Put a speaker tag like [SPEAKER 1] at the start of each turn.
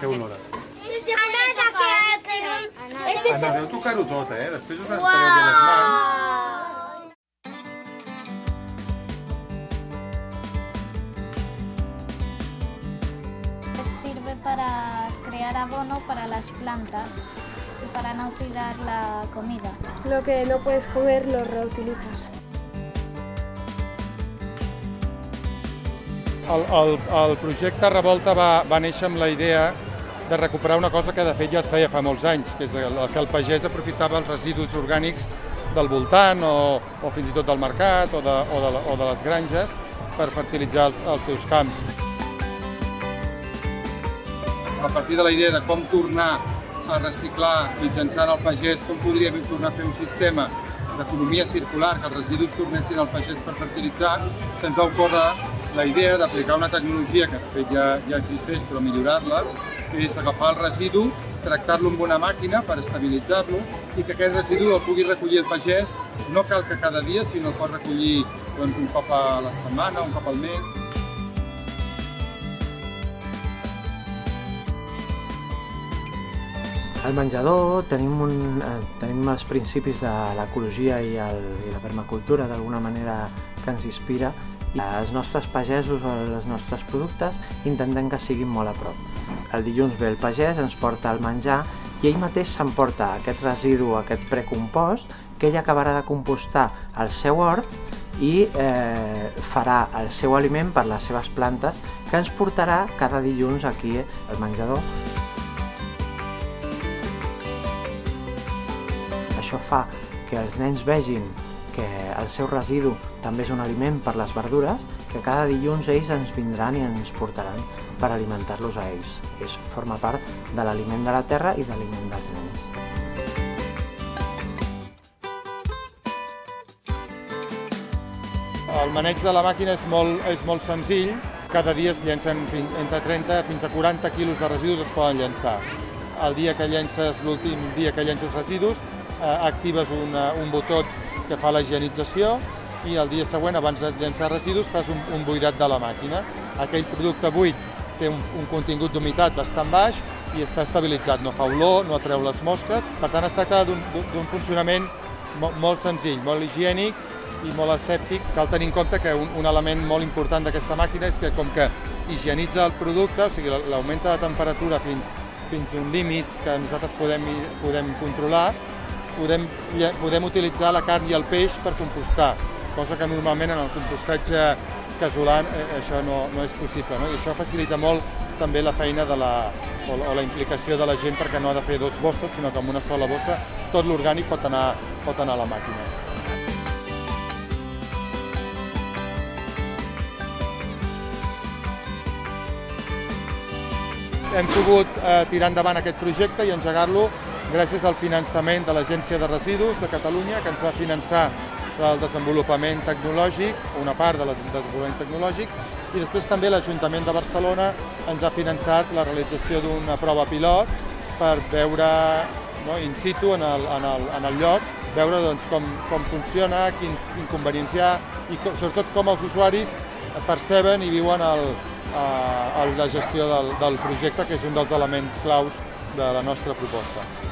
[SPEAKER 1] què olora?
[SPEAKER 2] Sí, sí, puede tocar. Ese es
[SPEAKER 1] Anaveu a tocar-ho tot, eh? Després us estareu bé les mans.
[SPEAKER 3] Sirve para crear abono para las plantas y para no tirar la comida.
[SPEAKER 4] Lo que no puedes comer lo reutilizas.
[SPEAKER 5] El, el, el projecte Revolta va, va néixer amb la idea de recuperar una cosa que de fet ja es feia fa molts anys, que és el, que el pagès aprofitava els residus orgànics del voltant o, o fins i tot del mercat o de, o de, o de les granges per fertilitzar els, els seus camps. A partir de la idea de com tornar a reciclar mitjançant el pagès, com podríem tornar a fer un sistema d'economia circular, que els residus tornessin al pagès per fertilitzar, se'ns va ocórrer la idea d'aplicar una tecnologia que de fet ja, ja existeix però millorar-la, que és agafar el residu, tractar-lo amb una màquina per estabilitzar-lo i que aquest residu el pugui recollir el pagès, no cal que cada dia, sinó el pot recollir doncs, un cop a la setmana, un cop al mes.
[SPEAKER 6] Al menjador tenim, un, eh, tenim els principis de l'ecologia i, el, i la permacultura d'alguna manera que ens inspira i els nostres pagesos o els nostres productes intentem que siguin molt a prop. El dilluns ve el pagès, ens porta el menjar i ell mateix s'emporta aquest residu, aquest precompost, que ell acabarà de compostar al seu hort i eh, farà el seu aliment per les seves plantes que ens portarà cada dilluns aquí al menjador. Això fa que els nens vegin que el seu residu també és un aliment per les verdures, que cada dilluns ells ens vindran i ens portaran per alimentar-los a ells. És, forma part de l'aliment de la terra i de l'aliment dels nens.
[SPEAKER 5] El maneig de la màquina és molt, és molt senzill. Cada dia es llencen fin, entre 30 fins a 40 quilos de residus es poden llançar. El dia que llences, l'últim dia que llences residus, eh, actives una, un botó que fa la higienització i el dia següent, abans de llançar residus, fas un, un buidat de la màquina. Aquell producte buit té un, un contingut d'humitat bastant baix i està estabilitzat, no fa olor, no atreu les mosques. Per tant, es tracta d'un funcionament mo, molt senzill, molt higiènic i molt asèptic. Cal tenir en compte que un, un element molt important d'aquesta màquina és que com que higienitza el producte, o sigui, l'augmenta de temperatura fins, fins a un límit que nosaltres podem, podem controlar, podem, podem utilitzar la carn i el peix per compostar, cosa que normalment en el compostatge casolà eh, això no, no és possible. No? I això facilita molt també la feina de la, o, o la implicació de la gent perquè no ha de fer dos bosses, sinó que amb una sola bossa tot l'orgànic pot, anar, pot anar a la màquina. Hem pogut eh, tirar endavant aquest projecte i engegar-lo gràcies al finançament de l'Agència de Residus de Catalunya, que ens va finançar el desenvolupament tecnològic, una part del desenvolupament tecnològic, i després també l'Ajuntament de Barcelona ens ha finançat la realització d'una prova pilot per veure no, in situ en el, en el, en el lloc, veure doncs, com, com funciona, quins inconvenients hi ha i com, sobretot com els usuaris perceben i viuen el, eh, la gestió del, del projecte, que és un dels elements claus de la nostra proposta.